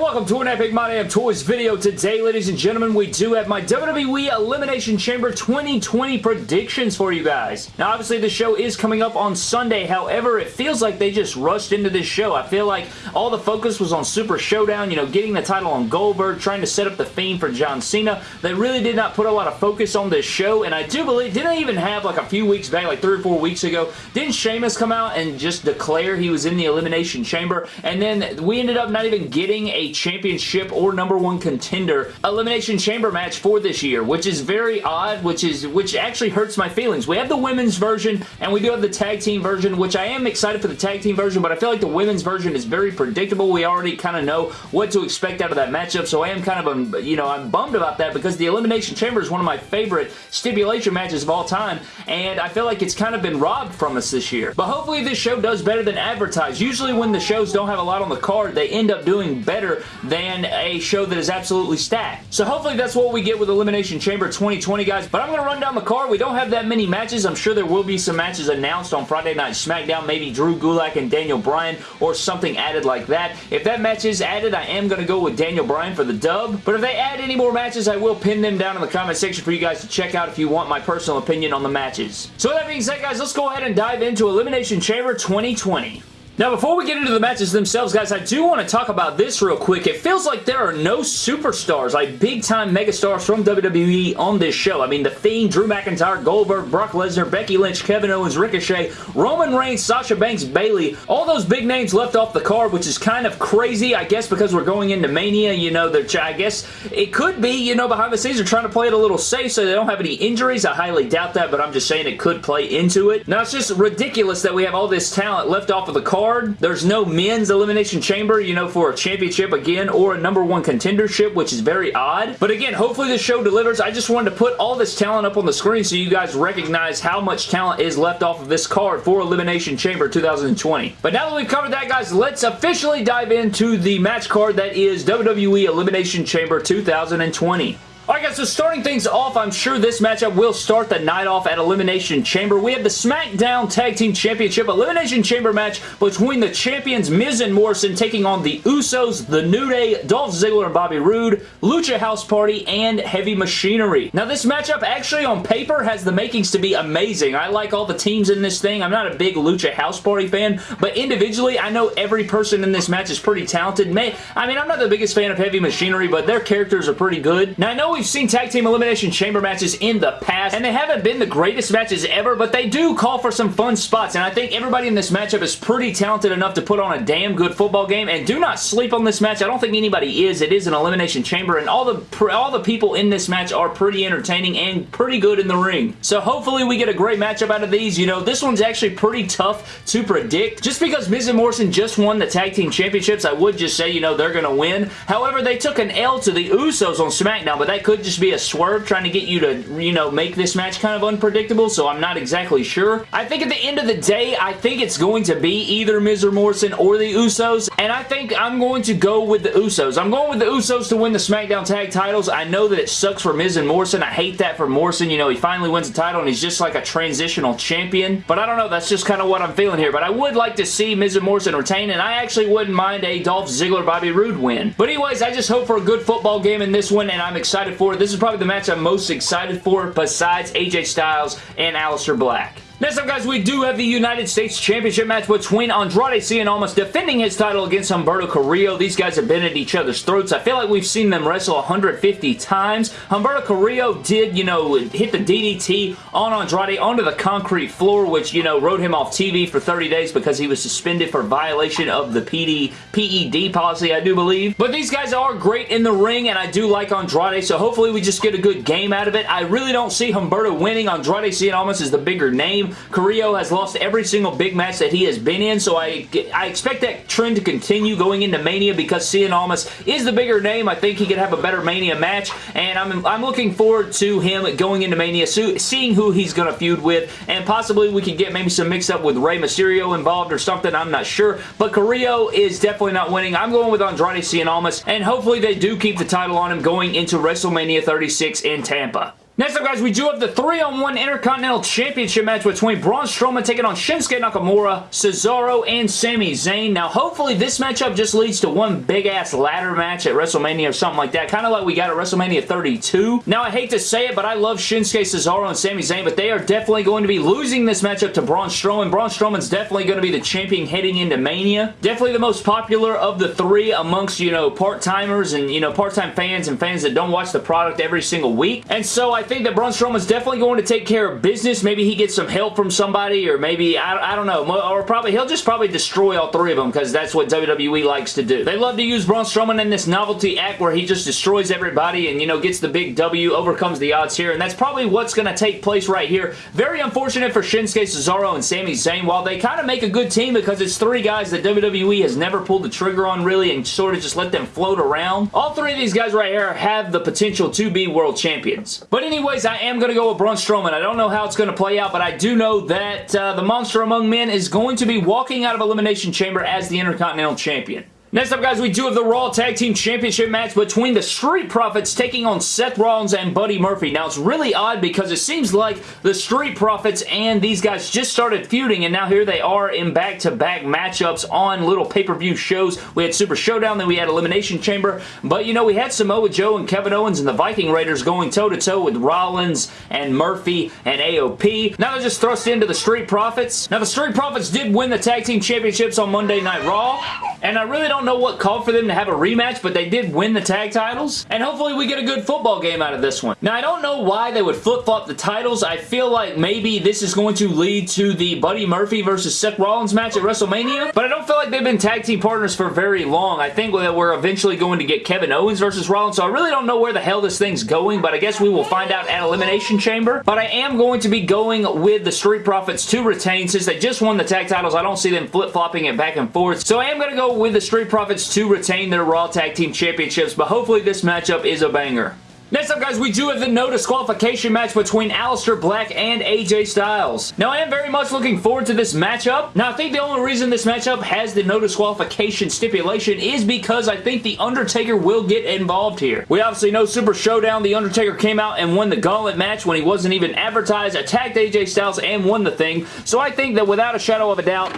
welcome to an Epic My Damn Toys video. Today, ladies and gentlemen, we do have my WWE Elimination Chamber 2020 predictions for you guys. Now, obviously, the show is coming up on Sunday. However, it feels like they just rushed into this show. I feel like all the focus was on Super Showdown, you know, getting the title on Goldberg, trying to set up the Fiend for John Cena. They really did not put a lot of focus on this show, and I do believe, didn't even have like a few weeks back, like three or four weeks ago, didn't Sheamus come out and just declare he was in the Elimination Chamber? And then we ended up not even getting getting championship or number one contender Elimination Chamber match for this year, which is very odd, which is which actually hurts my feelings. We have the women's version, and we do have the tag team version, which I am excited for the tag team version, but I feel like the women's version is very predictable. We already kind of know what to expect out of that matchup, so I am kind of, um, you know, I'm bummed about that because the Elimination Chamber is one of my favorite stipulation matches of all time, and I feel like it's kind of been robbed from us this year. But hopefully this show does better than advertised. Usually when the shows don't have a lot on the card, they end up doing better than a show that is absolutely stacked. So hopefully that's what we get with Elimination Chamber 2020, guys. But I'm going to run down the card. We don't have that many matches. I'm sure there will be some matches announced on Friday Night SmackDown. Maybe Drew Gulak and Daniel Bryan or something added like that. If that match is added, I am going to go with Daniel Bryan for the dub. But if they add any more matches, I will pin them down in the comment section for you guys to check out if you want my personal opinion on the matches. So with that being said, guys, let's go ahead and dive into Elimination Chamber 2020. Now, before we get into the matches themselves, guys, I do want to talk about this real quick. It feels like there are no superstars, like big-time megastars from WWE on this show. I mean, The Fiend, Drew McIntyre, Goldberg, Brock Lesnar, Becky Lynch, Kevin Owens, Ricochet, Roman Reigns, Sasha Banks, Bayley. All those big names left off the card, which is kind of crazy, I guess, because we're going into Mania. You know, I guess it could be, you know, behind the scenes, they're trying to play it a little safe so they don't have any injuries. I highly doubt that, but I'm just saying it could play into it. Now, it's just ridiculous that we have all this talent left off of the card card. There's no men's elimination chamber, you know, for a championship again or a number one contendership, which is very odd. But again, hopefully the show delivers. I just wanted to put all this talent up on the screen so you guys recognize how much talent is left off of this card for Elimination Chamber 2020. But now that we've covered that, guys, let's officially dive into the match card that is WWE Elimination Chamber 2020. Alright guys, so starting things off, I'm sure this matchup will start the night off at Elimination Chamber. We have the SmackDown Tag Team Championship Elimination Chamber match between the champions Miz and Morrison taking on the Usos, The New Day, Dolph Ziggler and Bobby Roode, Lucha House Party, and Heavy Machinery. Now this matchup actually on paper has the makings to be amazing. I like all the teams in this thing. I'm not a big Lucha House Party fan, but individually, I know every person in this match is pretty talented. May I mean, I'm not the biggest fan of Heavy Machinery, but their characters are pretty good. Now I know we've seen Tag Team Elimination Chamber matches in the past, and they haven't been the greatest matches ever, but they do call for some fun spots, and I think everybody in this matchup is pretty talented enough to put on a damn good football game, and do not sleep on this match. I don't think anybody is. It is an Elimination Chamber, and all the, all the people in this match are pretty entertaining and pretty good in the ring. So hopefully we get a great matchup out of these. You know, this one's actually pretty tough to predict. Just because Miz and Morrison just won the Tag Team Championships, I would just say, you know, they're going to win. However, they took an L to the Usos on SmackDown, but that could just be a swerve trying to get you to, you know, make this match kind of unpredictable, so I'm not exactly sure. I think at the end of the day, I think it's going to be either Miz or Morrison or the Usos, and I think I'm going to go with the Usos. I'm going with the Usos to win the SmackDown Tag titles. I know that it sucks for Miz and Morrison. I hate that for Morrison. You know, he finally wins the title and he's just like a transitional champion, but I don't know. That's just kind of what I'm feeling here, but I would like to see Miz and Morrison retain, and I actually wouldn't mind a Dolph Ziggler-Bobby Roode win. But anyways, I just hope for a good football game in this one, and I'm excited for. This is probably the match I'm most excited for besides AJ Styles and Aleister Black. Next up, guys, we do have the United States Championship match between Andrade Cien Almas defending his title against Humberto Carrillo. These guys have been at each other's throats. I feel like we've seen them wrestle 150 times. Humberto Carrillo did, you know, hit the DDT on Andrade onto the concrete floor, which, you know, wrote him off TV for 30 days because he was suspended for violation of the PD, PED policy, I do believe. But these guys are great in the ring, and I do like Andrade, so hopefully we just get a good game out of it. I really don't see Humberto winning. Andrade Cien Almas is the bigger name team. Carrillo has lost every single big match that he has been in, so I, I expect that trend to continue going into Mania because Cien Almas is the bigger name. I think he could have a better Mania match, and I'm, I'm looking forward to him going into Mania, seeing who he's going to feud with, and possibly we could get maybe some mix-up with Rey Mysterio involved or something. I'm not sure, but Carrillo is definitely not winning. I'm going with Andrade Cien Almas, and hopefully they do keep the title on him going into WrestleMania 36 in Tampa. Next up, guys, we do have the 3-on-1 Intercontinental Championship match between Braun Strowman taking on Shinsuke Nakamura, Cesaro, and Sami Zayn. Now, hopefully, this matchup just leads to one big-ass ladder match at WrestleMania or something like that, kind of like we got at WrestleMania 32. Now, I hate to say it, but I love Shinsuke, Cesaro, and Sami Zayn, but they are definitely going to be losing this matchup to Braun Strowman. Braun Strowman's definitely going to be the champion heading into Mania. Definitely the most popular of the three amongst, you know, part-timers and, you know, part-time fans and fans that don't watch the product every single week. And so, I think that Braun Strowman's definitely going to take care of business. Maybe he gets some help from somebody or maybe, I, I don't know, or probably he'll just probably destroy all three of them because that's what WWE likes to do. They love to use Braun Strowman in this novelty act where he just destroys everybody and, you know, gets the big W, overcomes the odds here, and that's probably what's going to take place right here. Very unfortunate for Shinsuke Cesaro and Sami Zayn. While they kind of make a good team because it's three guys that WWE has never pulled the trigger on really and sort of just let them float around, all three of these guys right here have the potential to be world champions. But anyways, I am going to go with Braun Strowman. I don't know how it's going to play out, but I do know that uh, the Monster Among Men is going to be walking out of Elimination Chamber as the Intercontinental Champion. Next up, guys, we do have the Raw Tag Team Championship match between the Street Profits taking on Seth Rollins and Buddy Murphy. Now, it's really odd because it seems like the Street Profits and these guys just started feuding, and now here they are in back-to-back -back matchups on little pay-per-view shows. We had Super Showdown, then we had Elimination Chamber, but, you know, we had Samoa Joe and Kevin Owens and the Viking Raiders going toe-to-toe -to -toe with Rollins and Murphy and AOP. Now they're just thrust into the Street Profits. Now, the Street Profits did win the Tag Team Championships on Monday Night Raw, and I really don't know what called for them to have a rematch, but they did win the tag titles. And hopefully we get a good football game out of this one. Now, I don't know why they would flip-flop the titles. I feel like maybe this is going to lead to the Buddy Murphy versus Seth Rollins match at WrestleMania, but I don't feel like they've been tag team partners for very long. I think that we're eventually going to get Kevin Owens versus Rollins, so I really don't know where the hell this thing's going, but I guess we will find out at Elimination Chamber. But I am going to be going with the Street Profits to retain since they just won the tag titles. I don't see them flip-flopping it back and forth, so I am going to go with the Street Profits to retain their Raw Tag Team Championships, but hopefully this matchup is a banger. Next up, guys, we do have the no disqualification match between Aleister Black and AJ Styles. Now, I am very much looking forward to this matchup. Now, I think the only reason this matchup has the no disqualification stipulation is because I think The Undertaker will get involved here. We obviously know Super Showdown, The Undertaker came out and won the gauntlet match when he wasn't even advertised, attacked AJ Styles, and won the thing. So I think that without a shadow of a doubt,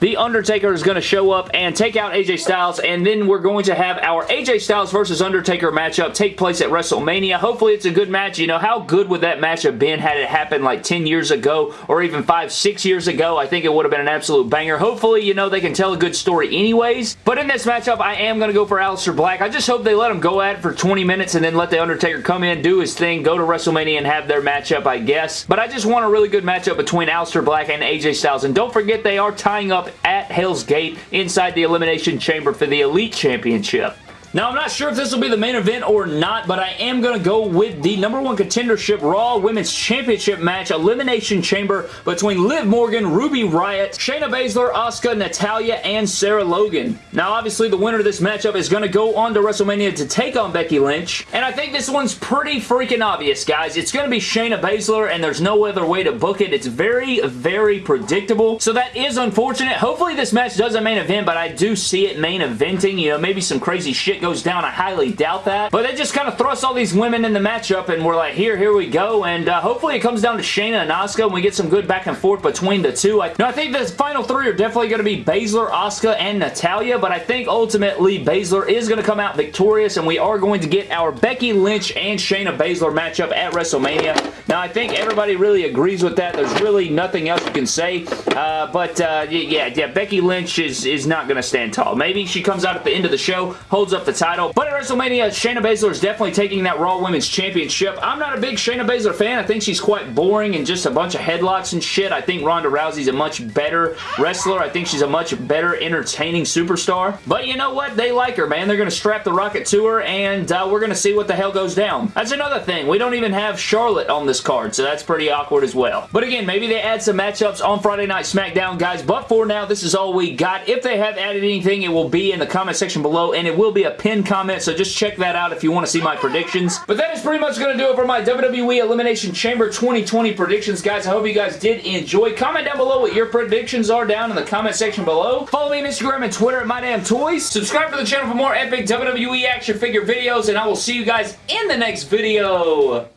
the Undertaker is going to show up and take out AJ Styles, and then we're going to have our AJ Styles versus Undertaker matchup take place at WrestleMania. Hopefully, it's a good match. You know, how good would that match have been had it happened like 10 years ago or even 5, 6 years ago? I think it would have been an absolute banger. Hopefully, you know, they can tell a good story anyways. But in this matchup, I am going to go for Aleister Black. I just hope they let him go at it for 20 minutes and then let The Undertaker come in, do his thing, go to WrestleMania and have their matchup, I guess. But I just want a really good matchup between Aleister Black and AJ Styles. And don't forget, they are tying up at Hell's Gate inside the Elimination Chamber for the Elite Championship. Now, I'm not sure if this will be the main event or not, but I am going to go with the number one contendership Raw Women's Championship match Elimination Chamber between Liv Morgan, Ruby Riott, Shayna Baszler, Asuka, Natalya, and Sarah Logan. Now, obviously, the winner of this matchup is going to go on to WrestleMania to take on Becky Lynch, and I think this one's pretty freaking obvious, guys. It's going to be Shayna Baszler, and there's no other way to book it. It's very, very predictable, so that is unfortunate. Hopefully, this match does a main event, but I do see it main eventing. You know, maybe some crazy shit goes down. I highly doubt that. But they just kind of thrust all these women in the matchup and we're like, here, here we go. And uh, hopefully it comes down to Shayna and Asuka and we get some good back and forth between the two. I, I think the final three are definitely going to be Baszler, Asuka, and Natalya. But I think ultimately Baszler is going to come out victorious and we are going to get our Becky Lynch and Shayna Baszler matchup at WrestleMania. Now I think everybody really agrees with that. There's really nothing else you can say. Uh, but uh, yeah, yeah, Becky Lynch is, is not going to stand tall. Maybe she comes out at the end of the show, holds up the title. But at WrestleMania, Shayna Baszler is definitely taking that Raw Women's Championship. I'm not a big Shayna Baszler fan. I think she's quite boring and just a bunch of headlocks and shit. I think Ronda Rousey's a much better wrestler. I think she's a much better entertaining superstar. But you know what? They like her, man. They're going to strap the rocket to her and uh, we're going to see what the hell goes down. That's another thing. We don't even have Charlotte on this card, so that's pretty awkward as well. But again, maybe they add some matchups on Friday Night SmackDown, guys. But for now, this is all we got. If they have added anything, it will be in the comment section below and it will be a pinned comment so just check that out if you want to see my predictions. But that is pretty much going to do it for my WWE Elimination Chamber 2020 predictions, guys. I hope you guys did enjoy. Comment down below what your predictions are down in the comment section below. Follow me on Instagram and Twitter at MyDamnToys. Subscribe to the channel for more epic WWE action figure videos, and I will see you guys in the next video.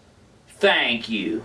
Thank you.